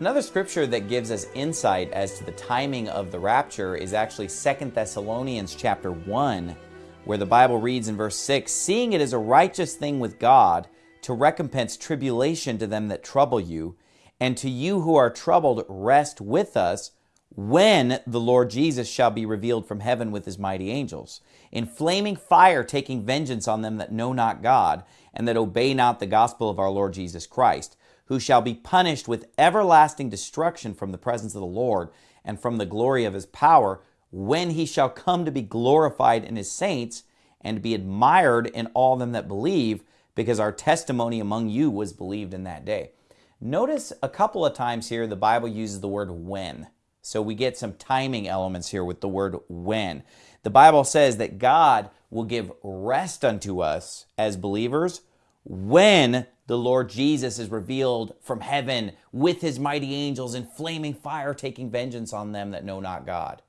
Another scripture that gives us insight as to the timing of the rapture is actually 2 Thessalonians chapter 1, where the Bible reads in verse 6, Seeing it is a righteous thing with God to recompense tribulation to them that trouble you, and to you who are troubled, rest with us when the Lord Jesus shall be revealed from heaven with his mighty angels, in flaming fire taking vengeance on them that know not God, and that obey not the gospel of our Lord Jesus Christ who shall be punished with everlasting destruction from the presence of the Lord and from the glory of his power, when he shall come to be glorified in his saints and be admired in all them that believe, because our testimony among you was believed in that day. Notice a couple of times here the Bible uses the word when. So we get some timing elements here with the word when. The Bible says that God will give rest unto us as believers when the Lord Jesus is revealed from heaven with his mighty angels in flaming fire taking vengeance on them that know not God.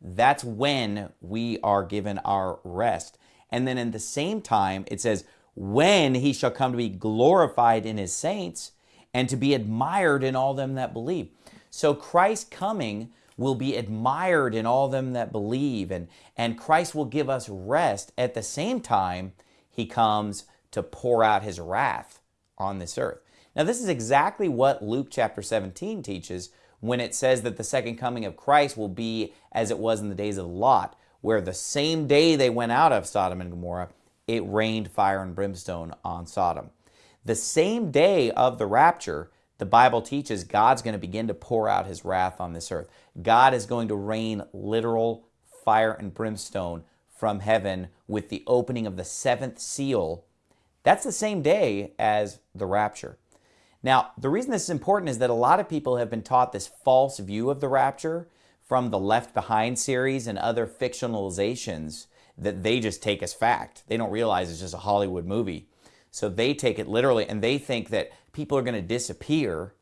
That's when we are given our rest. And then in the same time, it says, when he shall come to be glorified in his saints and to be admired in all them that believe. So Christ's coming will be admired in all them that believe, and, and Christ will give us rest. At the same time, he comes to pour out his wrath on this earth. Now, this is exactly what Luke chapter 17 teaches when it says that the second coming of Christ will be as it was in the days of Lot, where the same day they went out of Sodom and Gomorrah, it rained fire and brimstone on Sodom. The same day of the rapture, the Bible teaches God's going to begin to pour out his wrath on this earth. God is going to rain literal fire and brimstone from heaven with the opening of the seventh seal that's the same day as the rapture. Now, the reason this is important is that a lot of people have been taught this false view of the rapture from the Left Behind series and other fictionalizations that they just take as fact. They don't realize it's just a Hollywood movie. So they take it literally and they think that people are going to disappear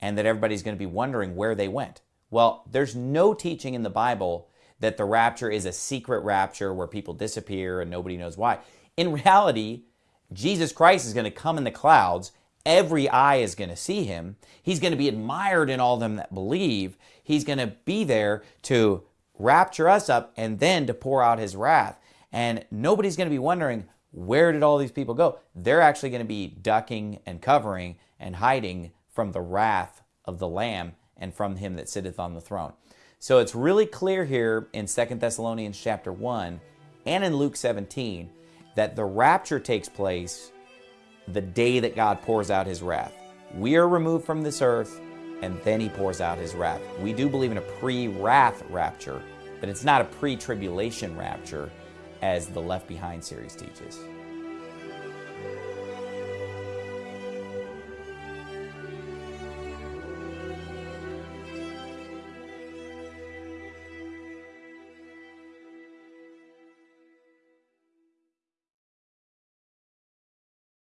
and that everybody's going to be wondering where they went. Well, there's no teaching in the Bible that the rapture is a secret rapture where people disappear and nobody knows why. In reality, Jesus Christ is going to come in the clouds. Every eye is going to see him. He's going to be admired in all them that believe. He's going to be there to rapture us up and then to pour out his wrath. And nobody's going to be wondering, where did all these people go? They're actually going to be ducking and covering and hiding from the wrath of the Lamb and from him that sitteth on the throne. So it's really clear here in Second Thessalonians chapter 1 and in Luke 17 that the rapture takes place the day that God pours out his wrath. We are removed from this earth, and then he pours out his wrath. We do believe in a pre-wrath rapture, but it's not a pre-tribulation rapture as the Left Behind series teaches.